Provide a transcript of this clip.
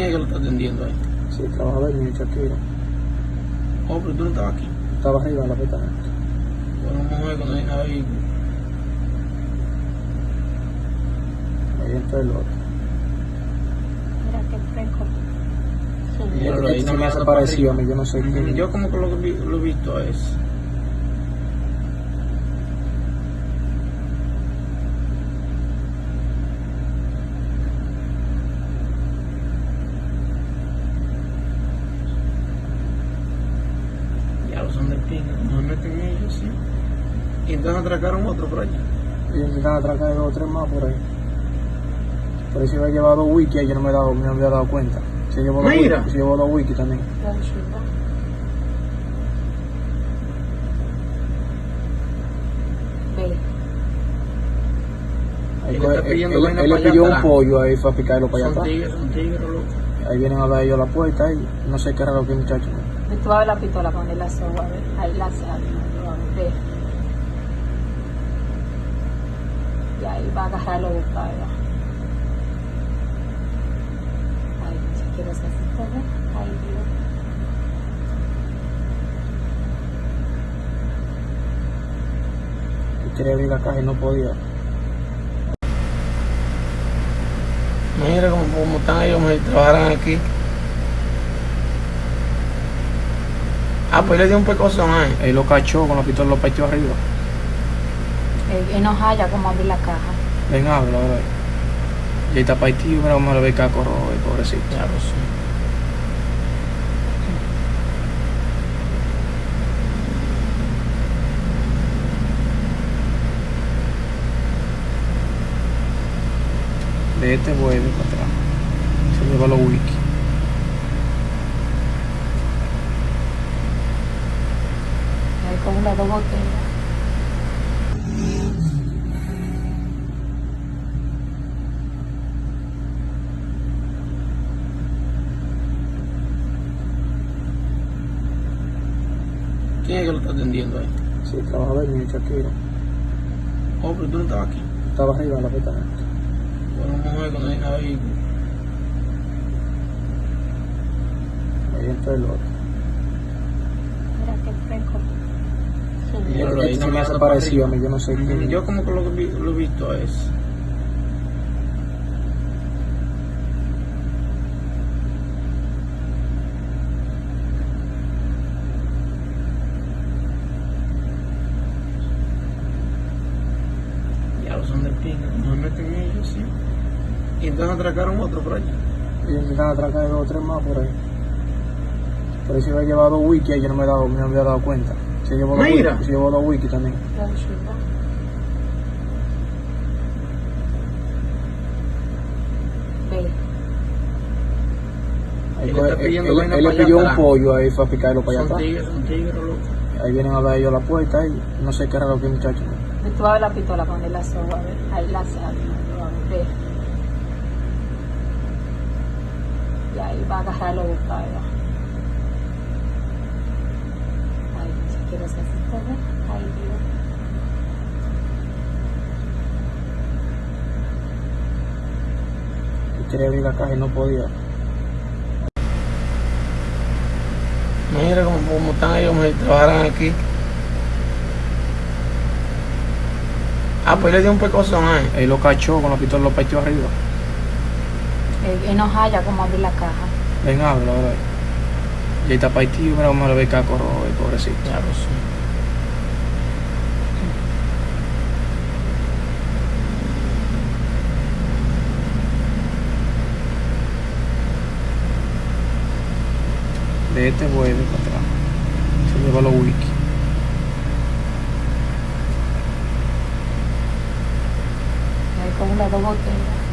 ¿Quién es que lo está atendiendo ahí? Sí, trabajador mío, Shakira. Oh, pero tú no estabas aquí. Estaba arriba en la pestaña. Bueno, mujer cuando hay ahí. Ahí entró el otro. Mira qué fresco. Sí. Míralo ahí, Este se me no hace anda parecido a mí, yo no sé quién. Yo como que lo, vi- lo he visto es. Ya los son de pinga, no se meten ellos, sí. Y entonces atracaron otro por allá. Y me están atracando dos o tres más por ahí. Por eso había llevado dos wiki y yo no me, he dado, me había dado cuenta. Se llevó dos Mira. wiki, se llevó dos wiki también. Ahí Él él, pidiendo él- él le pidió un pollo ahí fue a picarlo para allá Son atrás. tigres, son tigres, loco. Ahí vienen a dar ellos la puerta ahí. No sé qué raro que muchacho. Tú abres la pistola a ver. Ahí la hace algo. Ve. Y ahí va a agarrar los buscados. Ay, si quiero hacer. Ahí. Y quería abrir la caja y no podía. Mira cómo, cómo están ellos, me trabajaran aquí. Ah, pues le dio un pecozón ahí. Él lo cachó con la pistola, lo pateó arriba. Él, él no halla cómo abrir la caja. Ven, habla ahora. Y ahí está Paitío, pero vamos a ver caco rojo, el pobrecito. Ya lo sé. De este vuelve para atrás. Se lleva los wiki. Ahí con las dos botellas. ¿Quién es que lo está atendiendo ahí? Sí, trabajador mío, Shakira. Oh, pero tú no estabas aquí. Estaba arriba en la pestaña. Bueno, mujer cuando hay ahí. Ahí entró el otro. Mira qué fresco. Este no se me me hace parecido a mí, yo no sé quién. Yo como que lo, lo he visto es. Ya los son de pinga, no se meten ellos, sí. Y entonces atracaron otro por allá. Y me están atracando dos o tres más por ahí. Por eso había llevado wiki y yo no me, he dado, me había dado cuenta. Se llevó Mira. wiki, se llevó dos wiki también. La Él coge- está pidiendo él- él le pidió un pollo ahí fue a picarlo para allá atrás. tigres, son tigres, loco. Ahí vienen a dar ellos la puerta ahí. No sé qué raro que muchacho. Ve, Tú abres la pistola con el soga, a ver. Ahí la. Ve. Y ahí va a agarrar los buscados. Hacer así, quería abrir la caja y no podía. Mira cómo, cómo están ellos, me trabajaran aquí. Ah, pues le dio un pecozón ahí. Él lo cachó con la pistola, lo pateó arriba. Él, él no halla cómo abrir la caja. Ven, habla ahora. Y ahí está Paitío, pero vamos a ver caco rojo, el pobrecito. Ya lo sé. De este vuelve para atrás. Se lleva los wiki. Ahí con las dos botellas.